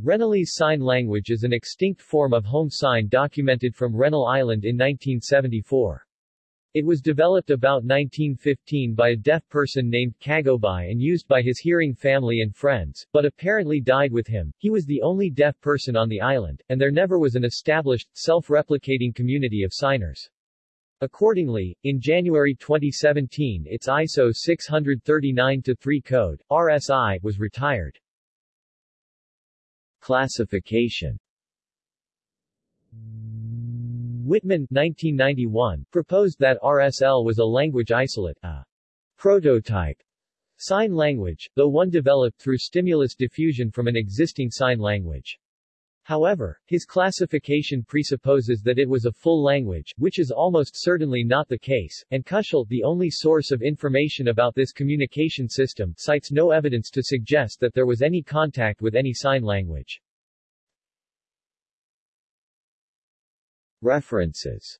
Rennellese Sign Language is an extinct form of home sign documented from Rennell Island in 1974. It was developed about 1915 by a deaf person named Kagobai and used by his hearing family and friends, but apparently died with him. He was the only deaf person on the island, and there never was an established, self-replicating community of signers. Accordingly, in January 2017 its ISO 639-3 code, RSI, was retired. Classification Wittmann 1991, proposed that RSL was a language isolate, a prototype sign language, though one developed through stimulus diffusion from an existing sign language. However, his classification presupposes that it was a full language, which is almost certainly not the case, and Kuschel, the only source of information about this communication system, cites no evidence to suggest that there was any contact with any sign language. References